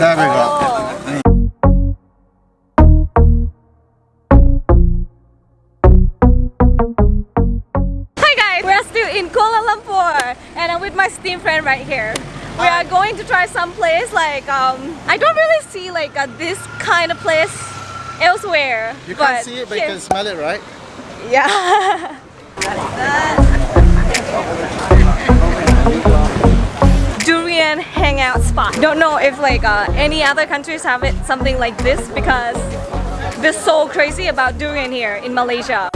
There we go. Hi guys, we're still in Kuala Lumpur and I'm with my steam friend right here. We are going to try some place like um I don't really see like uh, this kind of place elsewhere. You can't see it, but you can smell it, right? Yeah. Hangout spot. Don't know if like uh, any other countries have it something like this because they're so crazy about durian here in Malaysia.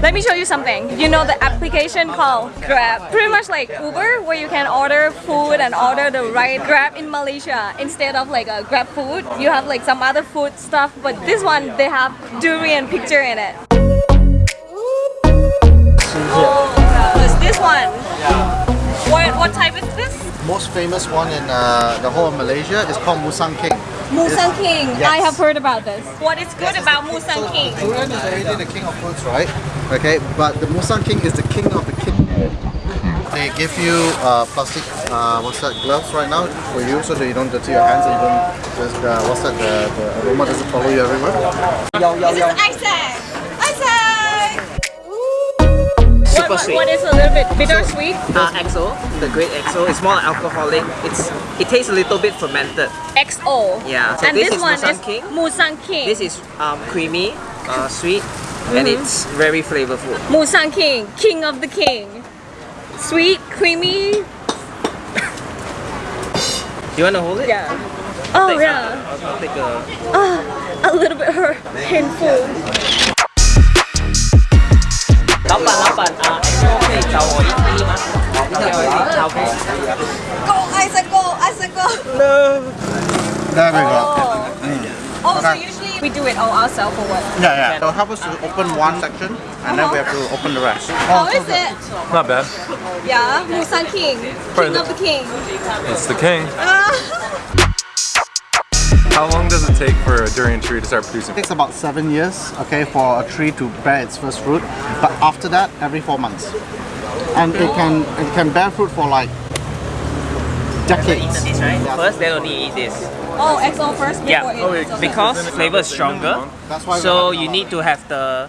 Let me show you something. You know the application called Grab? Pretty much like Uber where you can order food and order the right Grab in Malaysia. Instead of like a Grab food, you have like some other food stuff. But this one, they have durian picture in it. Oh, famous one in uh, the whole of Malaysia is called Musang King. Musang King. Yes. I have heard about this. What is good about Musang King? Durian is already the king of fruits, right? Okay, but the Musang King is the king of the king. They give you uh, plastic, uh, what's that, gloves right now for you so that you don't dirty your hands and you don't just, uh, what's that, the, the aroma doesn't follow you everywhere. This is Isaac. Isaac. Super What, sweet. what is a little bit bittersweet? Uh, XO, the great XO. It's more alcoholic. It's it tastes a little bit fermented. XO. Yeah. So and this this, is one Musang is King. Musang King. This is um, creamy, uh, sweet, and Mm-hmm. it's very flavorful. Musang King, King of the King. Sweet, creamy. You wanna hold it? Yeah. Oh yeah. I'll, I'll take a. Ah, a little bit hurt, painful. Isaac, go. There we go. Oh, so usually we do it all ourselves or what? Yeah, yeah. So help us to open one section and then we have to open the rest. Oh, How is it? Not bad. Yeah, Musang King, King of the King. It's the king. Ah. How long does it take for a durian tree to start producing? It takes about seven years, okay, for a tree to bear its first fruit. But after that, every four months. And it can it can bear fruit for like decades. This right? First, then only eat this. Oh, XO first before Yeah, it. because flavor is stronger. That's why So you need to have the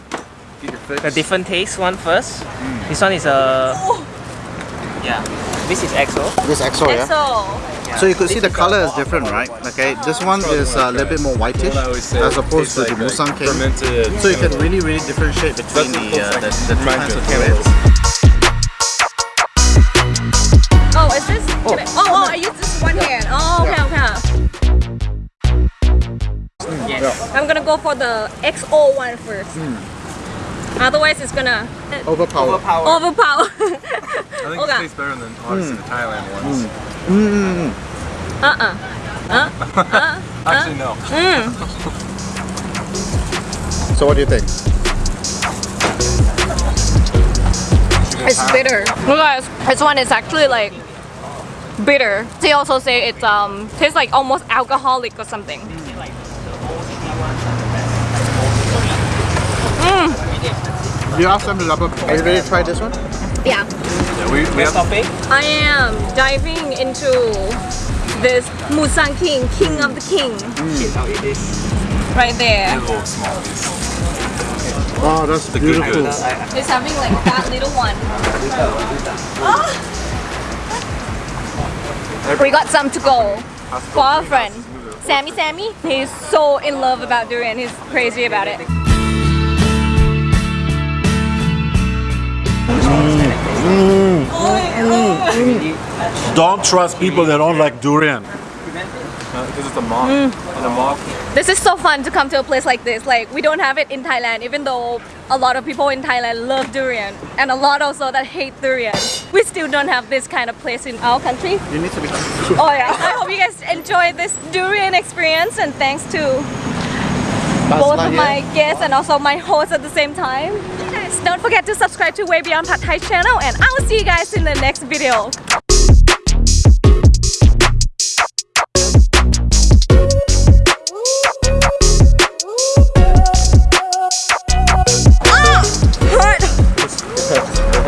Get your fix. the different taste one first. This one is a Oh, yeah. This is XO. This EXO, yeah? XO. So you could see the color is different, right? Okay, this one is a little bit more whitish What I always say, as opposed to the Musang like, King. So you can really, really differentiate between the, uh, the, like- the two kinds of of Oh, is this? Oh. can I- Oh, oh, I use this one hand. Oh, okay, okay. Yes. I'm gonna go for the XO one first. Hmm. Otherwise, it's gonna uh, Overpower. Overpower. overpower. I think Okay. it tastes better than honestly hmm. the Thailand ones. Mm. Hmm. uh-uh. Uh, uh Actually, no. Uh. So what do you think? it's bitter. Look guys, this one is actually like bitter. They also say it um tastes like almost alcoholic or something. You ask them to double. Are you ready to try this one? Yeah. Yeah, we, we Next have. I am diving into this Musang King, King of the King, I'll eat this. right there. a little small piece. Oh, that's The good beautiful. It's having like that little one. Ah. We got some to go for our friend. Sammy Sammy, he's so in love about durian, he's crazy about it. Mm, mm, mm. Don't trust people that don't like durian. Because it's a moth. Hmm. And a moth. This is so fun to come to a place like this. Like we don't have it in Thailand, even though a lot of people in Thailand love durian, and a lot also that hate durian. We still don't have this kind of place in our country. You need to be. Oh yeah. I hope you guys enjoy this durian experience, and thanks to both of my guests and also my host at the same time. Don't forget to subscribe to Way Beyond Pad Thai channel, and I will see you guys in the next video.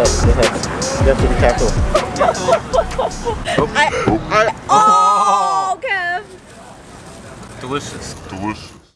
up the head. To be careful. oh. I, I, oh, Kev! Delicious. Delicious.